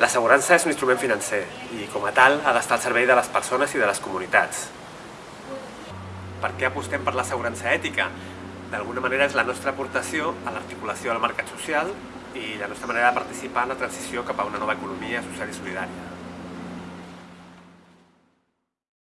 L'assegurança és un instrument financer i, com a tal, ha d'estar al servei de les persones i de les comunitats. Per què apostem per l'assegurança ètica? D'alguna manera és la nostra aportació a l'articulació del mercat social i la nostra manera de participar en la transició cap a una nova economia social i solidària.